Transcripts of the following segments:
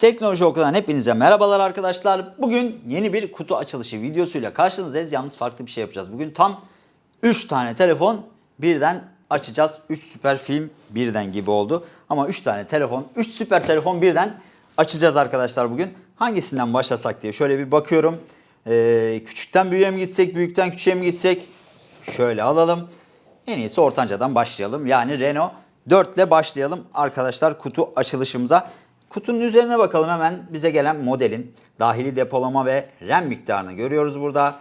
Teknoloji Okulu'dan hepinize merhabalar arkadaşlar. Bugün yeni bir kutu açılışı videosuyla karşınızdayız. Yalnız farklı bir şey yapacağız. Bugün tam 3 tane telefon birden açacağız. 3 süper film birden gibi oldu. Ama 3 tane telefon, 3 süper telefon birden açacağız arkadaşlar bugün. Hangisinden başlasak diye şöyle bir bakıyorum. Ee, küçükten büyüğe mi gitsek, büyükten küçüğe mi gitsek? Şöyle alalım. En iyisi ortancadan başlayalım. Yani Renault 4 ile başlayalım arkadaşlar kutu açılışımıza. Kutunun üzerine bakalım hemen bize gelen modelin dahili depolama ve RAM miktarını görüyoruz burada.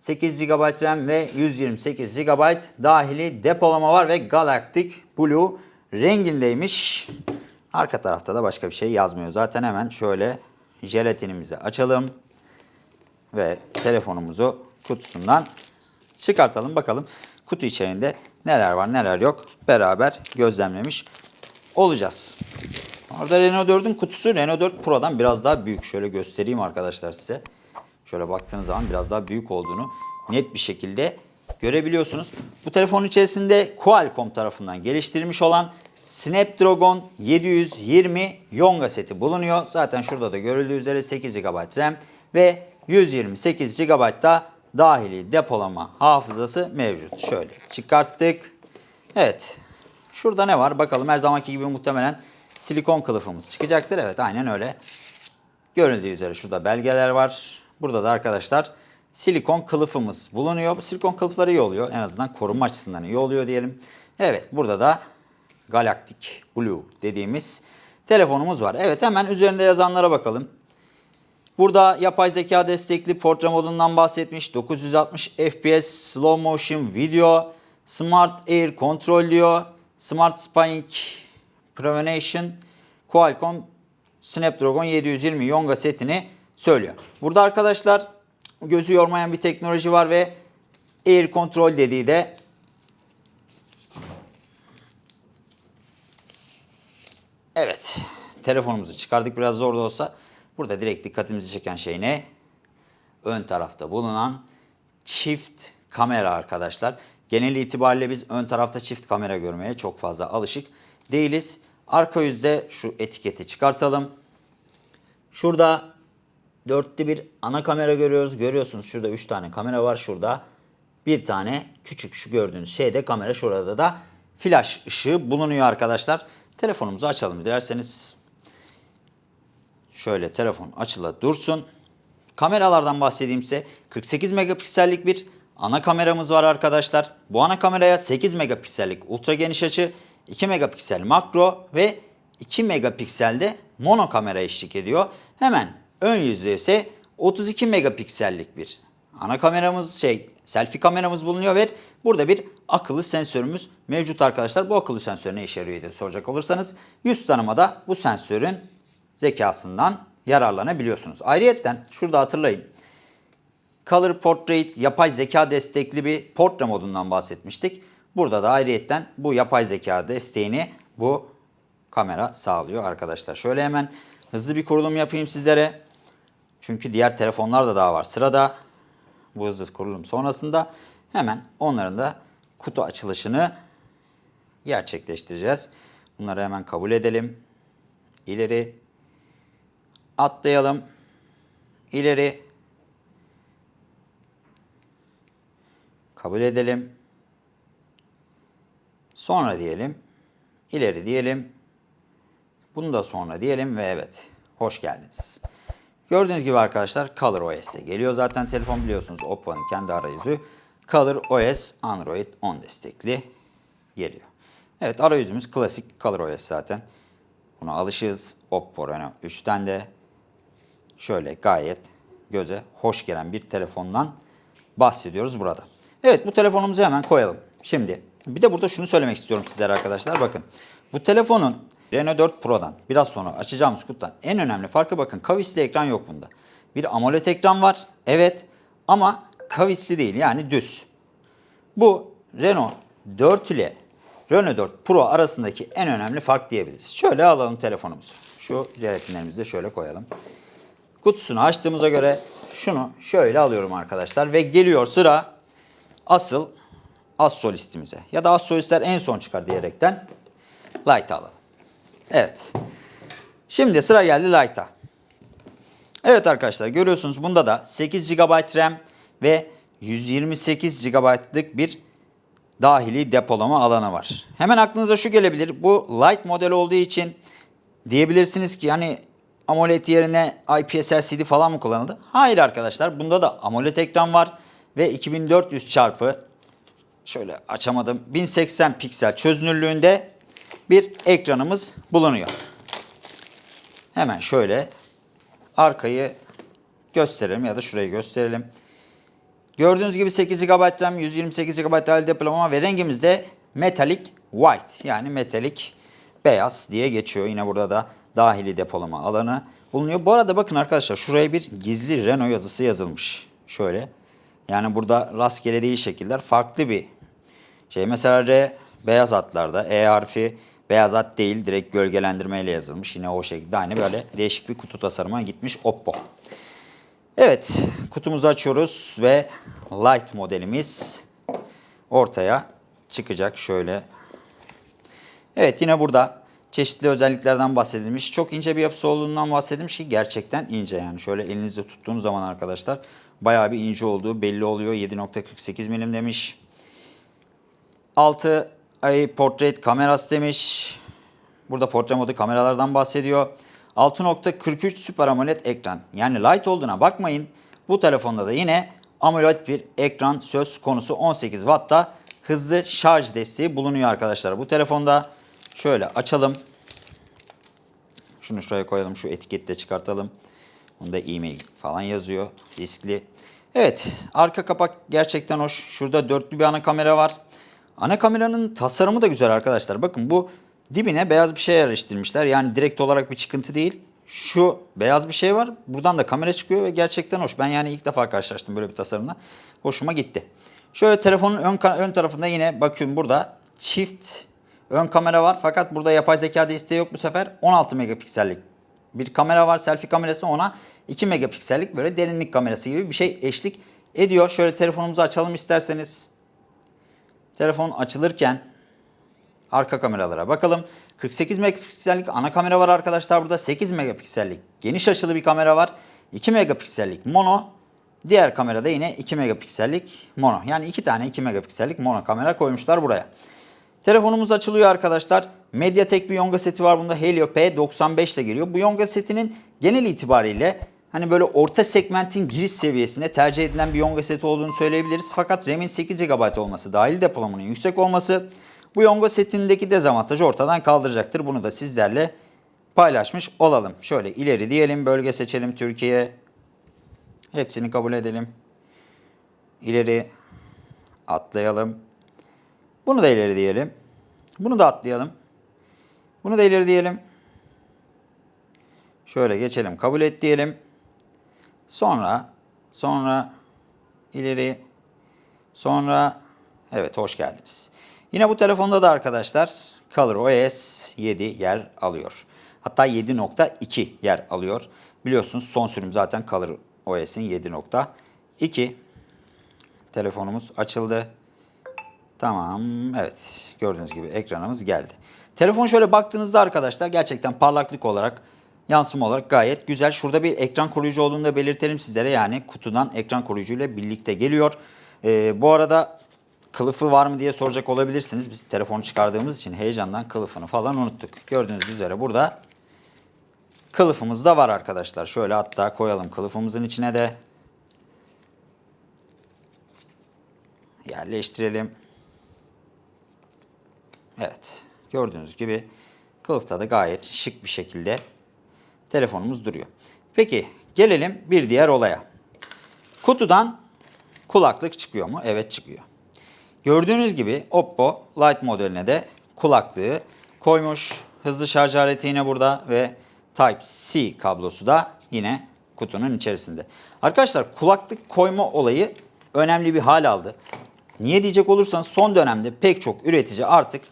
8 GB RAM ve 128 GB dahili depolama var ve Galactic Blue rengindeymiş. Arka tarafta da başka bir şey yazmıyor. Zaten hemen şöyle jelatinimizi açalım ve telefonumuzu kutusundan çıkartalım bakalım kutu içerisinde neler var neler yok beraber gözlemlemiş olacağız. Orada Renault 4'ün kutusu Renault 4 Pro'dan biraz daha büyük. Şöyle göstereyim arkadaşlar size. Şöyle baktığınız zaman biraz daha büyük olduğunu net bir şekilde görebiliyorsunuz. Bu telefonun içerisinde Qualcomm tarafından geliştirilmiş olan Snapdragon 720 Yonga seti bulunuyor. Zaten şurada da görüldüğü üzere 8 GB RAM ve 128 GB da dahili depolama hafızası mevcut. Şöyle çıkarttık. Evet. Şurada ne var? Bakalım her zamanki gibi muhtemelen silikon kılıfımız çıkacaktır. Evet aynen öyle. Görüldüğü üzere şurada belgeler var. Burada da arkadaşlar silikon kılıfımız bulunuyor. Bu silikon kılıfları iyi oluyor. En azından korunma açısından iyi oluyor diyelim. Evet burada da Galactic Blue dediğimiz telefonumuz var. Evet hemen üzerinde yazanlara bakalım. Burada yapay zeka destekli portre modundan bahsetmiş. 960 FPS slow motion video, Smart Air Control diyor. Smart Spying Prevention, Qualcomm Snapdragon 720 Yonga setini söylüyor. Burada arkadaşlar gözü yormayan bir teknoloji var ve Air Control dediği de Evet. Telefonumuzu çıkardık biraz zor da olsa. Burada direkt dikkatimizi çeken şey ne? Ön tarafta bulunan çift kamera arkadaşlar. Genel itibariyle biz ön tarafta çift kamera görmeye çok fazla alışık değiliz. Arka yüzde şu etiketi çıkartalım. Şurada dörtlü bir ana kamera görüyoruz. Görüyorsunuz şurada 3 tane kamera var. Şurada bir tane küçük şu gördüğünüz şeyde kamera. Şurada da flash ışığı bulunuyor arkadaşlar. Telefonumuzu açalım dilerseniz. Şöyle telefon açıla dursun. Kameralardan bahsedeyim size. 48 megapiksellik bir ana kameramız var arkadaşlar. Bu ana kameraya 8 megapiksellik ultra geniş açı, 2 megapiksel makro ve 2 megapikselde mono kamera eşlik ediyor. Hemen ön yüzde ise 32 megapiksellik bir ana kameramız şey selfie kameramız bulunuyor ve burada bir akıllı sensörümüz mevcut arkadaşlar. Bu akıllı sensör ne işe yarıyor diye soracak olursanız yüz tanımada bu sensörün zekasından yararlanabiliyorsunuz. Ayrıyeten şurada hatırlayın. Color Portrait yapay zeka destekli bir portre modundan bahsetmiştik. Burada da ayrıyetten bu yapay zeka desteğini bu kamera sağlıyor arkadaşlar. Şöyle hemen hızlı bir kurulum yapayım sizlere. Çünkü diğer telefonlar da daha var sırada. Bu hızlı kurulum sonrasında hemen onların da kutu açılışını gerçekleştireceğiz. Bunları hemen kabul edelim. İleri atlayalım. İleri kabul edelim. Sonra diyelim. İleri diyelim. Bunu da sonra diyelim ve evet. Hoş geldiniz. Gördüğünüz gibi arkadaşlar Color OS'e geliyor. Zaten telefon biliyorsunuz Oppo'nun kendi arayüzü. Color OS Android 10 destekli geliyor. Evet arayüzümüz klasik Color OS zaten. Buna alışığız. Oppo Reno 3'ten de şöyle gayet göze hoş gelen bir telefondan bahsediyoruz burada. Evet bu telefonumuzu hemen koyalım. Şimdi bir de burada şunu söylemek istiyorum sizlere arkadaşlar. Bakın bu telefonun Renault 4 Pro'dan biraz sonra açacağımız kutudan en önemli farkı bakın kavisli ekran yok bunda. Bir AMOLED ekran var evet ama kavisli değil yani düz. Bu Renault 4 ile Renault 4 Pro arasındaki en önemli fark diyebiliriz. Şöyle alalım telefonumuzu. Şu jelatinlerimizi de şöyle koyalım. Kutusunu açtığımıza göre şunu şöyle alıyorum arkadaşlar ve geliyor sıra asıl az solistimize. Ya da az solistler en son çıkar diyerekten Light'ı alalım. Evet. Şimdi sıra geldi Light'a. Evet arkadaşlar görüyorsunuz bunda da 8 GB RAM ve 128 GB'lık bir dahili depolama alanı var. Hemen aklınıza şu gelebilir. Bu Lite model olduğu için diyebilirsiniz ki hani AMOLED yerine IPS LCD falan mı kullanıldı? Hayır arkadaşlar. Bunda da AMOLED ekran var ve 2400 çarpı şöyle açamadım 1080 piksel çözünürlüğünde bir ekranımız bulunuyor. Hemen şöyle arkayı gösterelim ya da şurayı gösterelim. Gördüğünüz gibi 8 GB RAM, 128 GB dahili depolama ve rengimiz de Metallic White yani metalik beyaz diye geçiyor. Yine burada da dahili depolama alanı bulunuyor. Bu arada bakın arkadaşlar şuraya bir gizli Renault yazısı yazılmış. Şöyle. Yani burada rastgele değil şekiller farklı bir şey. Mesela R beyaz hatlarda E harfi beyaz hat değil direkt gölgelendirmeyle yazılmış. Yine o şekilde aynı böyle değişik bir kutu tasarıma gitmiş Oppo. Evet kutumuzu açıyoruz ve Light modelimiz ortaya çıkacak şöyle. Evet yine burada çeşitli özelliklerden bahsedilmiş. Çok ince bir yapısı olduğundan bahsedilmiş ki gerçekten ince yani. Şöyle elinizde tuttuğunuz zaman arkadaşlar bayağı bir ince olduğu belli oluyor. 7.48 milim demiş. 6 ay portrait kamerası demiş. Burada portre modu kameralardan bahsediyor. 6.43 Super AMOLED ekran. Yani light olduğuna bakmayın. Bu telefonda da yine AMOLED bir ekran söz konusu 18 Watt'ta hızlı şarj desteği bulunuyor arkadaşlar. Bu telefonda şöyle açalım. Şunu şuraya koyalım. Şu etiketi de çıkartalım. Bunda e-mail falan yazıyor. Diskli. Evet. Arka kapak gerçekten hoş. Şurada dörtlü bir ana kamera var. Ana kameranın tasarımı da güzel arkadaşlar. Bakın bu dibine beyaz bir şey yerleştirmişler. Yani direkt olarak bir çıkıntı değil. Şu beyaz bir şey var. Buradan da kamera çıkıyor ve gerçekten hoş. Ben yani ilk defa karşılaştım böyle bir tasarımla. Hoşuma gitti. Şöyle telefonun ön, ön tarafında yine bakıyorum burada çift ön kamera var. Fakat burada yapay zeka desteği yok bu sefer. 16 megapiksellik bir kamera var. Selfie kamerası ona 2 megapiksellik böyle derinlik kamerası gibi bir şey eşlik ediyor. Şöyle telefonumuzu açalım isterseniz. Telefon açılırken arka kameralara bakalım. 48 megapiksellik ana kamera var arkadaşlar burada. 8 megapiksellik geniş açılı bir kamera var. 2 megapiksellik mono. Diğer kamerada yine 2 megapiksellik mono. Yani iki tane 2 megapiksellik mono kamera koymuşlar buraya. Telefonumuz açılıyor arkadaşlar. Mediatek bir yonga seti var bunda. Helio P95 ile geliyor. Bu yonga setinin genel itibariyle hani böyle orta segmentin giriş seviyesinde tercih edilen bir yonga seti olduğunu söyleyebiliriz. Fakat RAM'in 8 GB olması, dahil depolamanın yüksek olması bu yonga setindeki dezavantajı ortadan kaldıracaktır. Bunu da sizlerle paylaşmış olalım. Şöyle ileri diyelim, bölge seçelim Türkiye. Hepsini kabul edelim. İleri atlayalım. Bunu da ileri diyelim. Bunu da atlayalım. Bunu da ileri diyelim. Şöyle geçelim. Kabul et diyelim. Sonra sonra ileri sonra evet hoş geldiniz. Yine bu telefonda da arkadaşlar Color OS 7 yer alıyor. Hatta 7.2 yer alıyor. Biliyorsunuz son sürüm zaten Color OS'in 7.2. Telefonumuz açıldı. Tamam. Evet. Gördüğünüz gibi ekranımız geldi. Telefon şöyle baktığınızda arkadaşlar gerçekten parlaklık olarak yansıma olarak gayet güzel. Şurada bir ekran koruyucu olduğunu da belirtelim sizlere. Yani kutudan ekran koruyucu ile birlikte geliyor. Ee, bu arada kılıfı var mı diye soracak olabilirsiniz. Biz telefonu çıkardığımız için heyecandan kılıfını falan unuttuk. Gördüğünüz üzere burada kılıfımız da var arkadaşlar. Şöyle hatta koyalım kılıfımızın içine de. Yerleştirelim. Evet. Gördüğünüz gibi kılıfta da gayet şık bir şekilde telefonumuz duruyor. Peki gelelim bir diğer olaya. Kutudan kulaklık çıkıyor mu? Evet çıkıyor. Gördüğünüz gibi Oppo Lite modeline de kulaklığı koymuş. Hızlı şarj aleti yine burada ve Type-C kablosu da yine kutunun içerisinde. Arkadaşlar kulaklık koyma olayı önemli bir hal aldı. Niye diyecek olursanız son dönemde pek çok üretici artık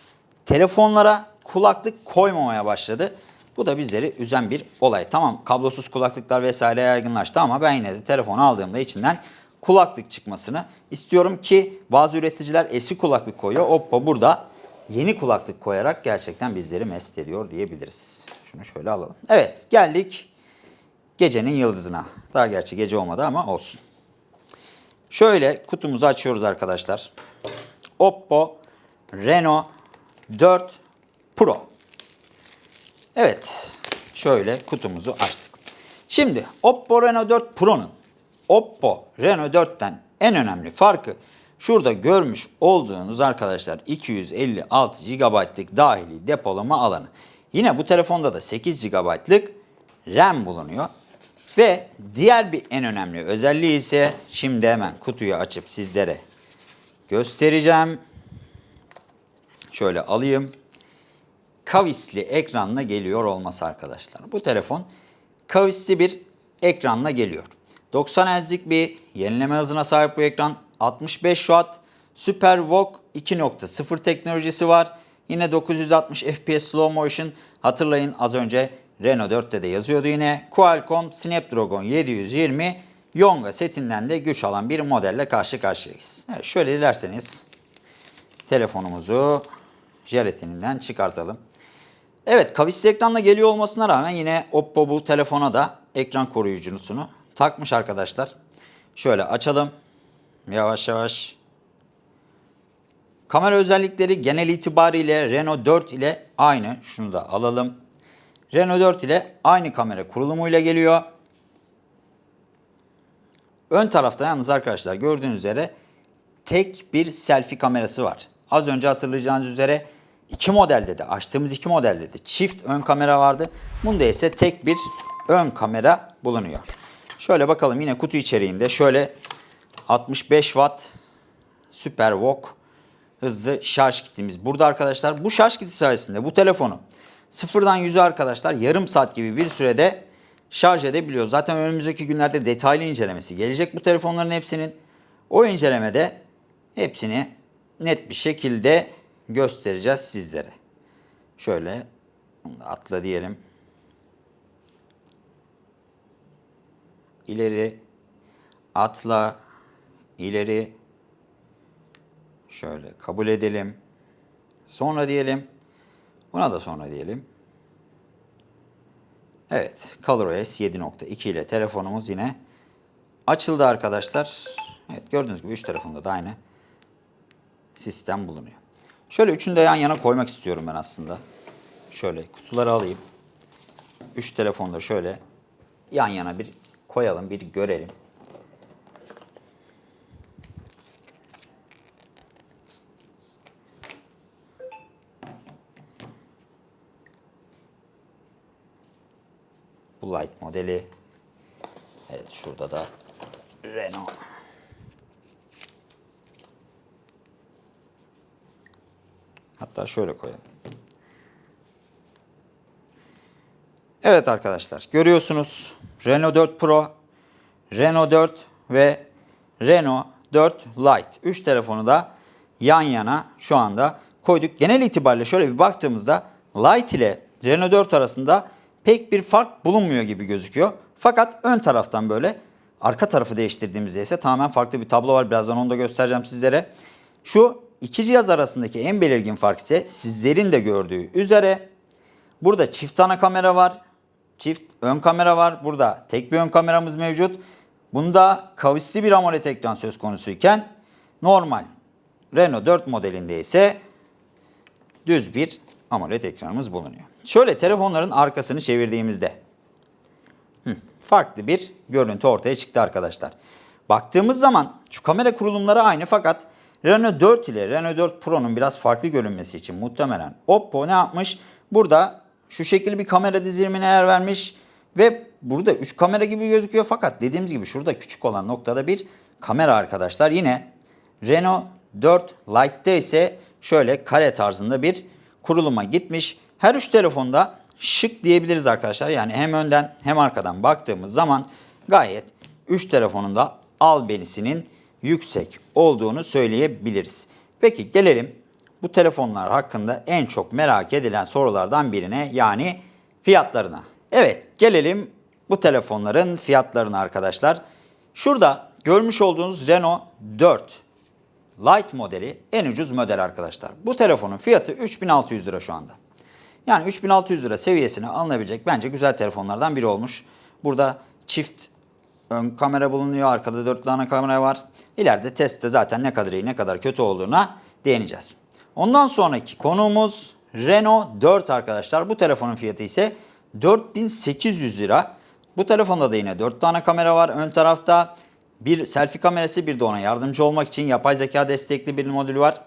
telefonlara kulaklık koymamaya başladı. Bu da bizleri üzen bir olay. Tamam kablosuz kulaklıklar vesaire yaygınlaştı ama ben yine de telefonu aldığımda içinden kulaklık çıkmasını istiyorum ki bazı üreticiler eski kulaklık koyuyor. Oppo burada yeni kulaklık koyarak gerçekten bizleri mest ediyor diyebiliriz. Şunu şöyle alalım. Evet geldik gecenin yıldızına. Daha gerçi gece olmadı ama olsun. Şöyle kutumuzu açıyoruz arkadaşlar. Oppo Reno 4 Pro. Evet. Şöyle kutumuzu açtık. Şimdi Oppo Reno 4 Pro'nun Oppo Reno 4'ten en önemli farkı şurada görmüş olduğunuz arkadaşlar 256 GB'lık dahili depolama alanı. Yine bu telefonda da 8 GB'lık RAM bulunuyor. Ve diğer bir en önemli özelliği ise şimdi hemen kutuyu açıp sizlere göstereceğim. Şöyle alayım. Kavisli ekranla geliyor olması arkadaşlar. Bu telefon kavisli bir ekranla geliyor. 90 Hz'lik bir yenileme hızına sahip bu ekran. 65 Watt Super VOOC 2.0 teknolojisi var. Yine 960 FPS Slow Motion. Hatırlayın az önce Renault 4'te de yazıyordu yine. Qualcomm Snapdragon 720 Yonga setinden de güç alan bir modelle karşı karşıyayız. Evet, şöyle dilerseniz telefonumuzu jelatininden çıkartalım. Evet kavisli ekranla geliyor olmasına rağmen yine Oppo bu telefona da ekran koruyucusunu takmış arkadaşlar. Şöyle açalım. Yavaş yavaş. Kamera özellikleri genel itibariyle Renault 4 ile aynı. Şunu da alalım. Renault 4 ile aynı kamera kurulumuyla geliyor. Ön tarafta yalnız arkadaşlar gördüğünüz üzere tek bir selfie kamerası var. Az önce hatırlayacağınız üzere iki modelde de açtığımız iki modelde de çift ön kamera vardı. Bunda ise tek bir ön kamera bulunuyor. Şöyle bakalım yine kutu içeriğinde şöyle 65 watt Super VOOC hızlı şarj kitimiz. Burada arkadaşlar bu şarj kiti sayesinde bu telefonu sıfırdan 100'e arkadaşlar yarım saat gibi bir sürede şarj edebiliyor. Zaten önümüzdeki günlerde detaylı incelemesi gelecek bu telefonların hepsinin. O incelemede hepsini net bir şekilde göstereceğiz sizlere. Şöyle atla diyelim. İleri atla ileri şöyle kabul edelim. Sonra diyelim. Buna da sonra diyelim. Evet, ColorOS 7.2 ile telefonumuz yine açıldı arkadaşlar. Evet, gördüğünüz gibi 3 telefonda da aynı sistem bulunuyor. Şöyle üçünü de yan yana koymak istiyorum ben aslında. Şöyle kutuları alayım. 3 telefonu da şöyle yan yana bir koyalım, bir görelim. Bu light modeli. Evet şurada da Renault. Hatta şöyle koyalım. Evet arkadaşlar görüyorsunuz Renault 4 Pro, Renault 4 ve Renault 4 Lite. 3 telefonu da yan yana şu anda koyduk. Genel itibariyle şöyle bir baktığımızda Lite ile Renault 4 arasında pek bir fark bulunmuyor gibi gözüküyor. Fakat ön taraftan böyle arka tarafı değiştirdiğimizde ise tamamen farklı bir tablo var. Birazdan onu da göstereceğim sizlere. Şu iki cihaz arasındaki en belirgin fark ise sizlerin de gördüğü üzere burada çift ana kamera var. Çift ön kamera var. Burada tek bir ön kameramız mevcut. Bunda kavisli bir AMOLED ekran söz konusuyken normal Renault 4 modelinde ise düz bir AMOLED ekranımız bulunuyor. Şöyle telefonların arkasını çevirdiğimizde farklı bir görüntü ortaya çıktı arkadaşlar. Baktığımız zaman şu kamera kurulumları aynı fakat Renault 4 ile Renault 4 Pro'nun biraz farklı görünmesi için muhtemelen Oppo ne yapmış? Burada şu şekilde bir kamera dizilimine yer vermiş ve burada 3 kamera gibi gözüküyor fakat dediğimiz gibi şurada küçük olan noktada bir kamera arkadaşlar. Yine Renault 4 Lite'de ise şöyle kare tarzında bir kuruluma gitmiş. Her üç telefonda şık diyebiliriz arkadaşlar. Yani hem önden hem arkadan baktığımız zaman gayet 3 telefonun da albenisinin yüksek olduğunu söyleyebiliriz. Peki gelelim bu telefonlar hakkında en çok merak edilen sorulardan birine yani fiyatlarına. Evet gelelim bu telefonların fiyatlarına arkadaşlar. Şurada görmüş olduğunuz Renault 4 Lite modeli en ucuz model arkadaşlar. Bu telefonun fiyatı 3600 lira şu anda. Yani 3600 lira seviyesine alınabilecek bence güzel telefonlardan biri olmuş. Burada çift ön kamera bulunuyor. Arkada dört tane kamera var. İleride testte zaten ne kadar iyi ne kadar kötü olduğuna değineceğiz. Ondan sonraki konuğumuz Renault 4 arkadaşlar. Bu telefonun fiyatı ise 4800 lira. Bu telefonda da yine 4 tane kamera var ön tarafta. Bir selfie kamerası bir de ona yardımcı olmak için yapay zeka destekli bir modülü var.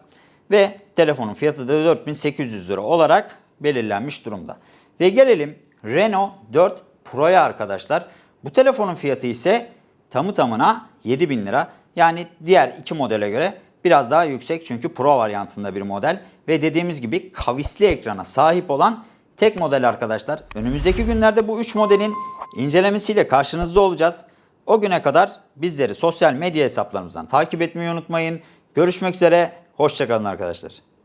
Ve telefonun fiyatı da 4800 lira olarak belirlenmiş durumda. Ve gelelim Renault 4 Pro'ya arkadaşlar. Bu telefonun fiyatı ise tamı tamına 7000 lira. Yani diğer iki modele göre biraz daha yüksek çünkü Pro varyantında bir model. Ve dediğimiz gibi kavisli ekrana sahip olan tek model arkadaşlar. Önümüzdeki günlerde bu 3 modelin incelemesiyle karşınızda olacağız. O güne kadar bizleri sosyal medya hesaplarımızdan takip etmeyi unutmayın. Görüşmek üzere, hoşçakalın arkadaşlar.